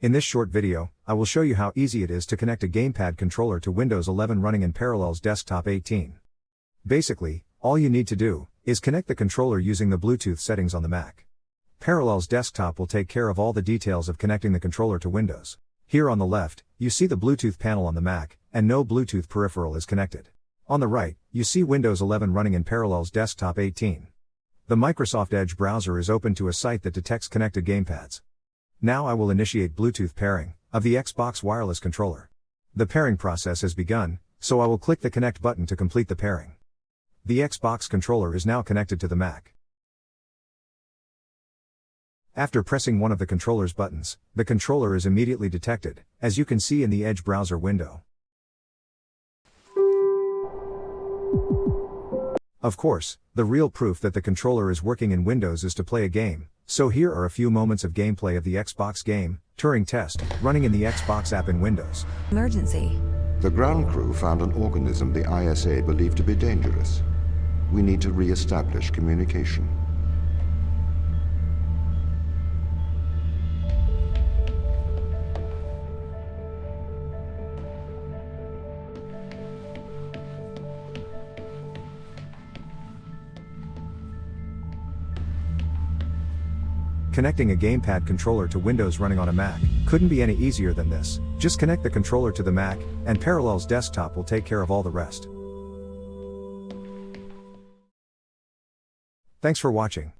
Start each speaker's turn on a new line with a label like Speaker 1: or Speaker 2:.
Speaker 1: In this short video, I will show you how easy it is to connect a gamepad controller to Windows 11 running in Parallels Desktop 18. Basically, all you need to do is connect the controller using the Bluetooth settings on the Mac. Parallels Desktop will take care of all the details of connecting the controller to Windows. Here on the left, you see the Bluetooth panel on the Mac, and no Bluetooth peripheral is connected. On the right, you see Windows 11 running in Parallels Desktop 18. The Microsoft Edge browser is open to a site that detects connected gamepads. Now I will initiate Bluetooth pairing of the Xbox wireless controller. The pairing process has begun, so I will click the connect button to complete the pairing. The Xbox controller is now connected to the Mac. After pressing one of the controller's buttons, the controller is immediately detected, as you can see in the Edge browser window. Of course, the real proof that the controller is working in Windows is to play a game, so here are a few moments of gameplay of the Xbox game, Turing Test, running in the Xbox app in Windows.
Speaker 2: Emergency.
Speaker 3: The ground crew found an organism the ISA believed to be dangerous. We need to re-establish communication.
Speaker 1: Connecting a gamepad controller to Windows running on a Mac couldn't be any easier than this. Just connect the controller to the Mac, and Parallels Desktop will take care of all the rest. Thanks for watching.